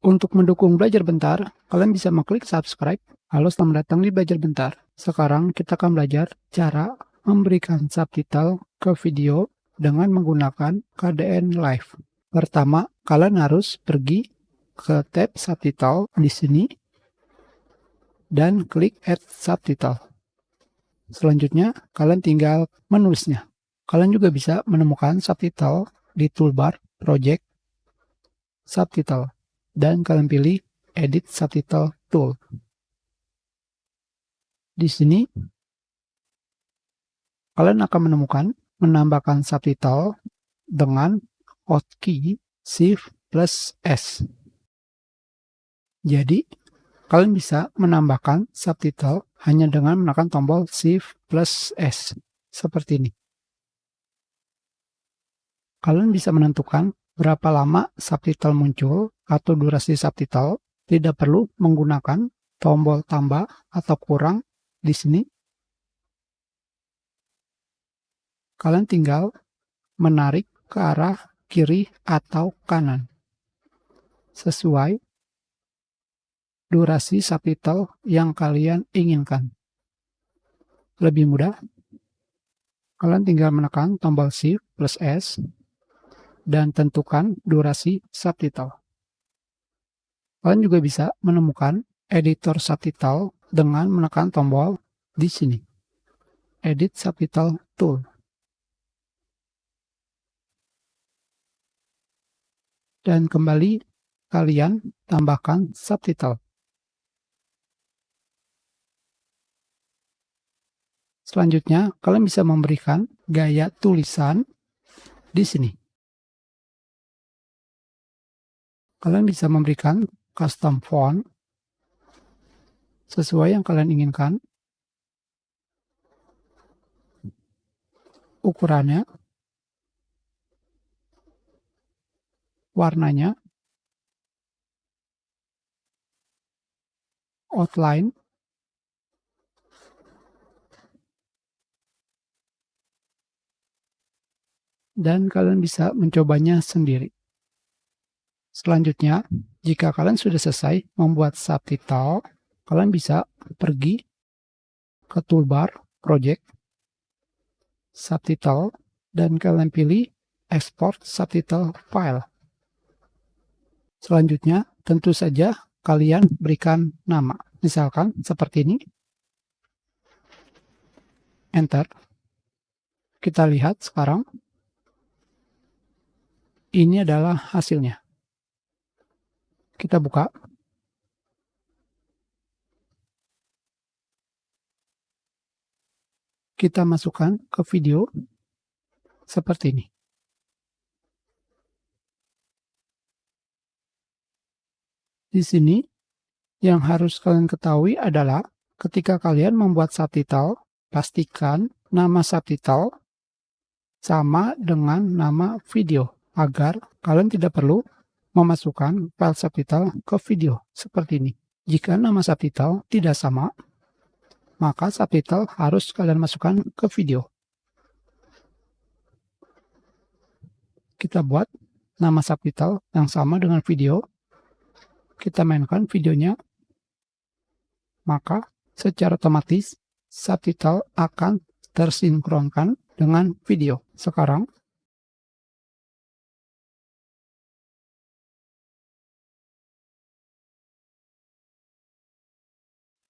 Untuk mendukung Belajar Bentar, kalian bisa mengklik subscribe. Halo, selamat datang di Belajar Bentar. Sekarang kita akan belajar cara memberikan subtitle ke video dengan menggunakan KDN Live. Pertama, kalian harus pergi ke tab subtitle di sini dan klik add subtitle. Selanjutnya, kalian tinggal menulisnya. Kalian juga bisa menemukan subtitle di toolbar project subtitle dan kalian pilih Edit Subtitle Tool. Di sini, kalian akan menemukan menambahkan subtitle dengan hotkey Shift plus S. Jadi, kalian bisa menambahkan subtitle hanya dengan menekan tombol Shift plus S, seperti ini. Kalian bisa menentukan berapa lama subtitle muncul atau durasi subtitle, tidak perlu menggunakan tombol tambah atau kurang di sini. Kalian tinggal menarik ke arah kiri atau kanan. Sesuai durasi subtitle yang kalian inginkan. Lebih mudah, kalian tinggal menekan tombol Shift plus S dan tentukan durasi subtitle. Kalian juga bisa menemukan editor subtitle dengan menekan tombol di sini. Edit Subtitle Tool. Dan kembali kalian tambahkan subtitle. Selanjutnya, kalian bisa memberikan gaya tulisan di sini. Kalian bisa memberikan custom font sesuai yang kalian inginkan. Ukurannya, warnanya, outline, dan kalian bisa mencobanya sendiri. Selanjutnya, jika kalian sudah selesai membuat subtitle, kalian bisa pergi ke toolbar project, subtitle, dan kalian pilih export subtitle file. Selanjutnya, tentu saja kalian berikan nama. Misalkan seperti ini. Enter. Kita lihat sekarang. Ini adalah hasilnya. Kita buka. Kita masukkan ke video seperti ini. Di sini, yang harus kalian ketahui adalah ketika kalian membuat subtitle, pastikan nama subtitle sama dengan nama video agar kalian tidak perlu memasukkan file subtitle ke video seperti ini. Jika nama subtitle tidak sama, maka subtitle harus kalian masukkan ke video. Kita buat nama subtitle yang sama dengan video. Kita mainkan videonya. Maka secara otomatis subtitle akan tersinkronkan dengan video. Sekarang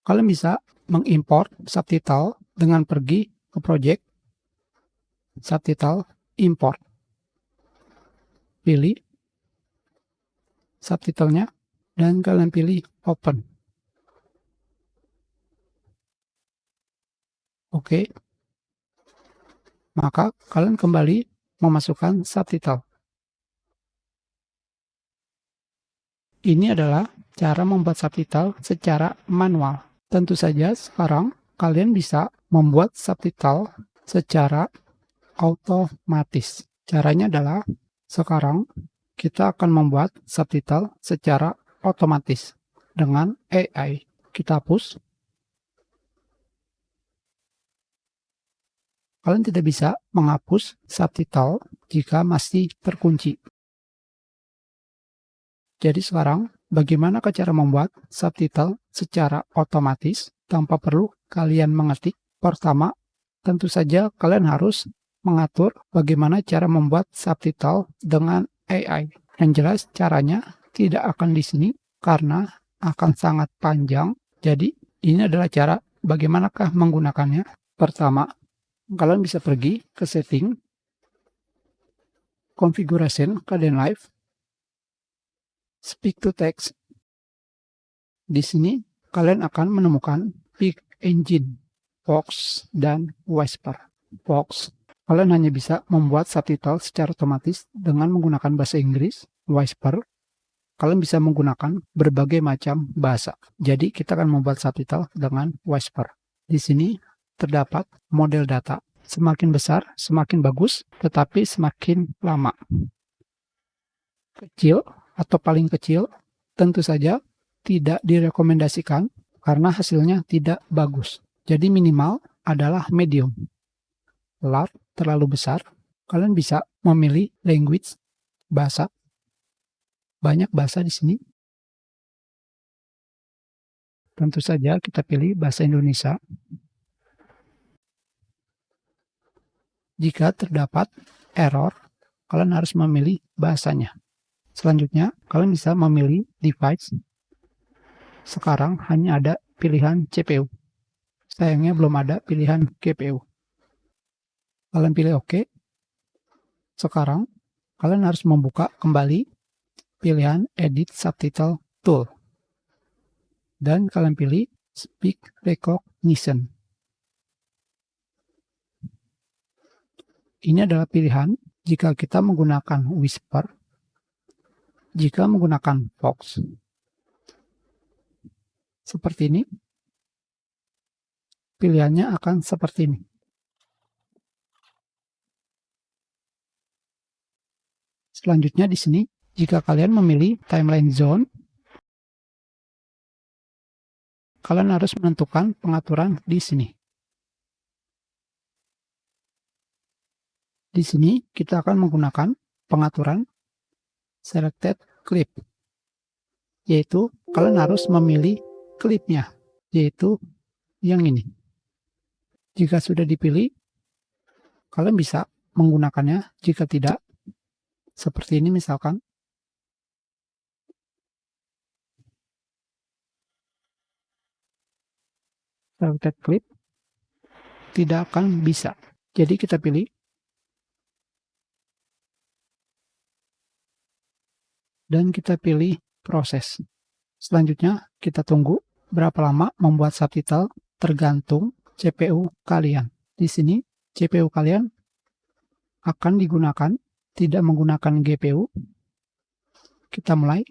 kalian bisa mengimport subtitle dengan pergi ke project, subtitle, import. Pilih subtitlenya dan kalian pilih open. Oke. Maka kalian kembali memasukkan subtitle. Ini adalah cara membuat subtitle secara manual. Tentu saja sekarang kalian bisa membuat subtitle secara otomatis. Caranya adalah sekarang kita akan membuat subtitle secara otomatis dengan AI. Kita hapus. Kalian tidak bisa menghapus subtitle jika masih terkunci. Jadi sekarang bagaimana cara membuat subtitle secara otomatis tanpa perlu kalian mengetik. Pertama, tentu saja kalian harus mengatur bagaimana cara membuat subtitle dengan AI. Yang jelas caranya tidak akan di sini karena akan sangat panjang. Jadi ini adalah cara bagaimanakah menggunakannya. Pertama, kalian bisa pergi ke setting, configuration, Kdenlive, speak to text. Di sini kalian akan menemukan Pick Engine, Fox, dan Whisper. Fox, kalian hanya bisa membuat subtitle secara otomatis dengan menggunakan bahasa Inggris. Whisper, kalian bisa menggunakan berbagai macam bahasa. Jadi kita akan membuat subtitle dengan Whisper. Di sini terdapat model data. Semakin besar, semakin bagus, tetapi semakin lama. Kecil atau paling kecil tentu saja tidak direkomendasikan karena hasilnya tidak bagus. Jadi minimal adalah medium. Large terlalu besar, kalian bisa memilih language, bahasa. Banyak bahasa di sini. Tentu saja kita pilih bahasa Indonesia. Jika terdapat error, kalian harus memilih bahasanya. Selanjutnya, kalian bisa memilih device. Sekarang hanya ada pilihan CPU. Sayangnya belum ada pilihan GPU. Kalian pilih OK. Sekarang, kalian harus membuka kembali pilihan Edit Subtitle Tool. Dan kalian pilih Speak Recognition. Ini adalah pilihan jika kita menggunakan Whisper jika menggunakan Fox. Seperti ini. Pilihannya akan seperti ini. Selanjutnya di sini, jika kalian memilih timeline zone, kalian harus menentukan pengaturan di sini. Di sini kita akan menggunakan pengaturan selected clip. Yaitu kalian harus memilih klipnya, yaitu yang ini. Jika sudah dipilih, kalian bisa menggunakannya. Jika tidak, seperti ini misalkan. Selected clip tidak akan bisa. Jadi kita pilih dan kita pilih proses. Selanjutnya, kita tunggu berapa lama membuat subtitle tergantung CPU kalian. Di sini, CPU kalian akan digunakan, tidak menggunakan GPU. Kita mulai.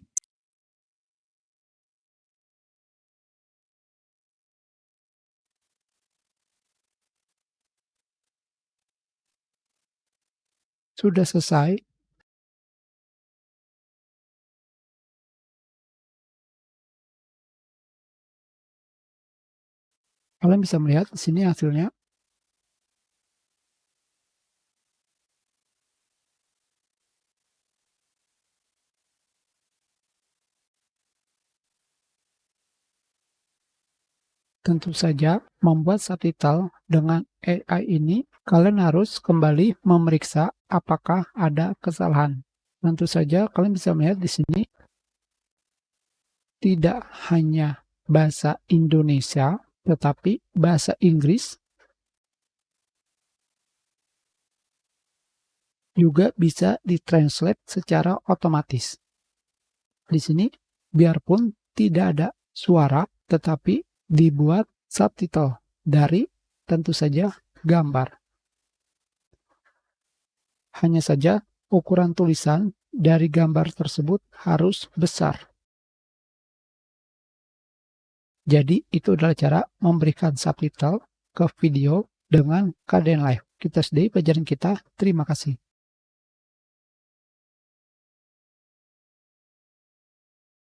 Sudah selesai, Kalian bisa melihat di sini hasilnya. Tentu saja, membuat subtitle dengan AI ini, kalian harus kembali memeriksa apakah ada kesalahan. Tentu saja, kalian bisa melihat di sini, tidak hanya bahasa Indonesia, tetapi bahasa Inggris juga bisa ditranslate secara otomatis. Di sini, biarpun tidak ada suara, tetapi dibuat subtitle dari tentu saja gambar. Hanya saja ukuran tulisan dari gambar tersebut harus besar. Jadi itu adalah cara memberikan subtitle ke video dengan keadaan live. Kita sedih pelajaran kita. Terima kasih.